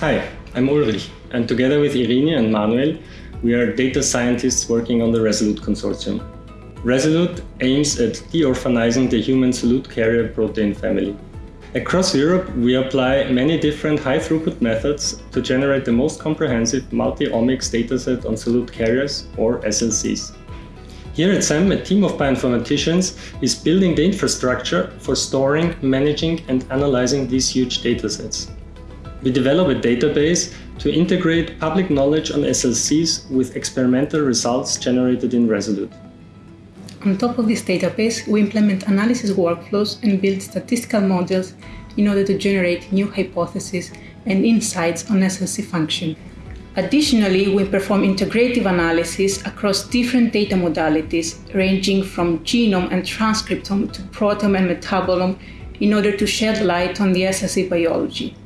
Hi, I'm Ulrich, and together with Irini and Manuel, we are data scientists working on the Resolute Consortium. Resolute aims at deorphanizing the human solute carrier protein family. Across Europe, we apply many different high-throughput methods to generate the most comprehensive multi-omics dataset on solute carriers, or SLCs. Here at CeMM, a team of bioinformaticians is building the infrastructure for storing, managing and analyzing these huge datasets. We develop a database to integrate public knowledge on SLCs with experimental results generated in Resolute. On top of this database, we implement analysis workflows and build statistical models in order to generate new hypotheses and insights on SLC function. Additionally, we perform integrative analysis across different data modalities, ranging from genome and transcriptome to proteome and metabolome, in order to shed light on the SLC biology.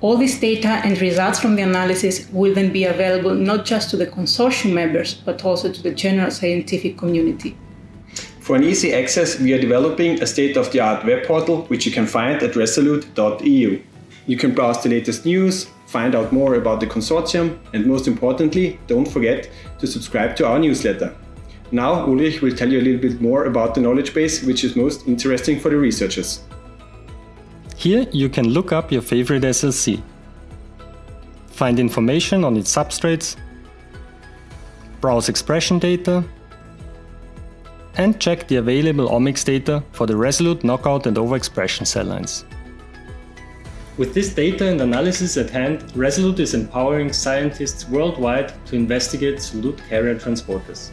All this data and results from the analysis will then be available not just to the consortium members, but also to the general scientific community. For an easy access, we are developing a state-of-the-art web portal which you can find at resolute.eu. You can browse the latest news, find out more about the consortium, and most importantly, don't forget to subscribe to our newsletter. Now Ulrich will tell you a little bit more about the knowledge base which is most interesting for the researchers. Here you can look up your favorite SLC, find information on its substrates, browse expression data, and check the available omics data for the Resolute knockout and overexpression cell lines. With this data and analysis at hand, Resolute is empowering scientists worldwide to investigate solute carrier transporters.